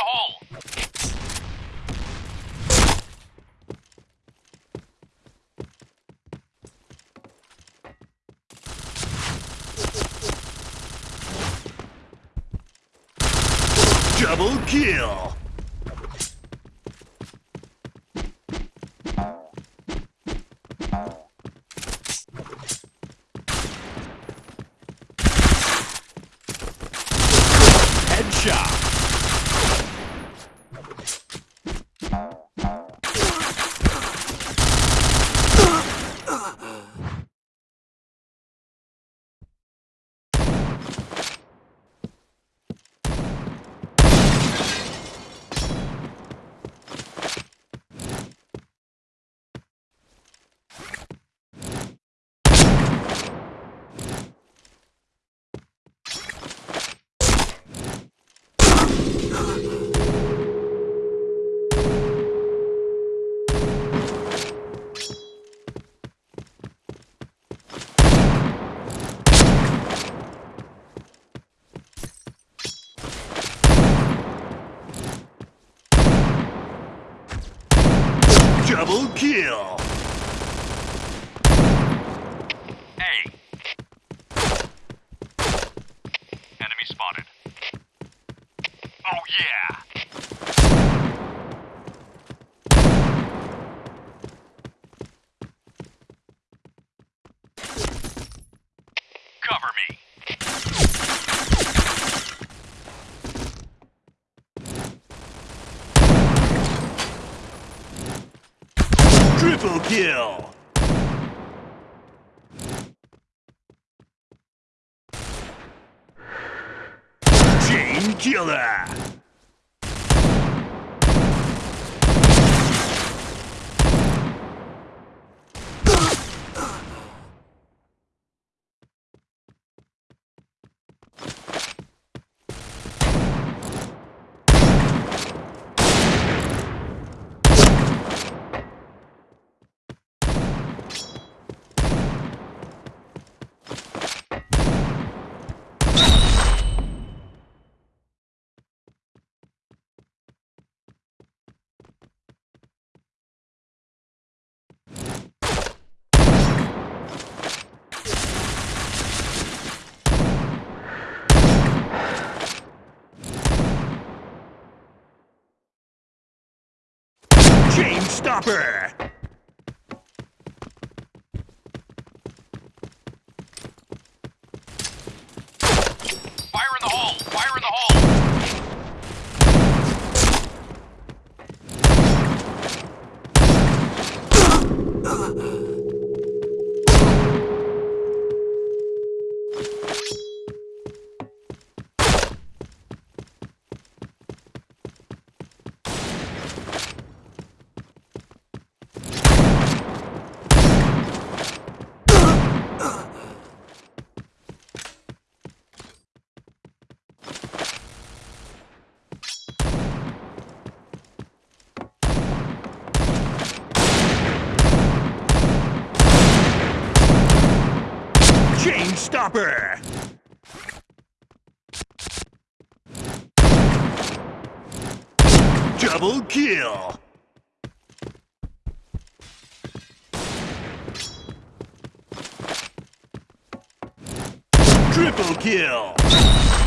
the! Double kill! Headshot! Double kill! A. Enemy spotted. Oh yeah! Triple kill! Chain killer! Chain stopper! Fire in the hole! Fire in the hole! Chain stopper! Double kill! Triple kill!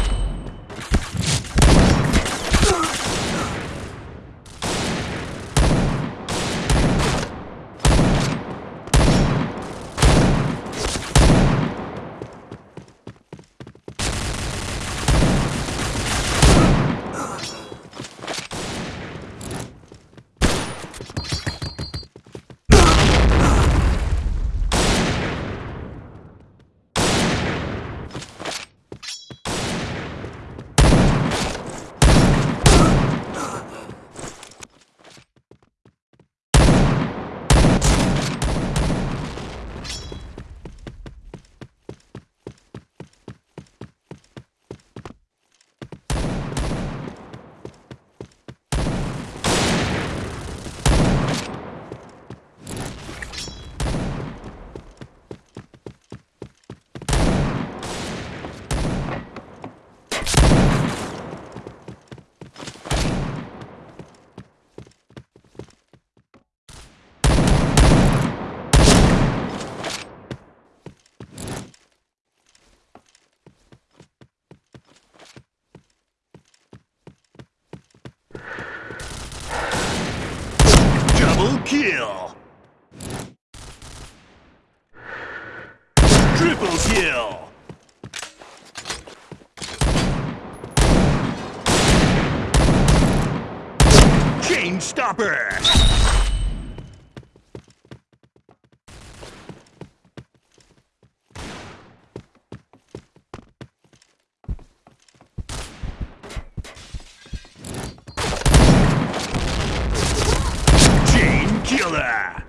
Double kill. Triple kill. Chain stopper. Chain killer.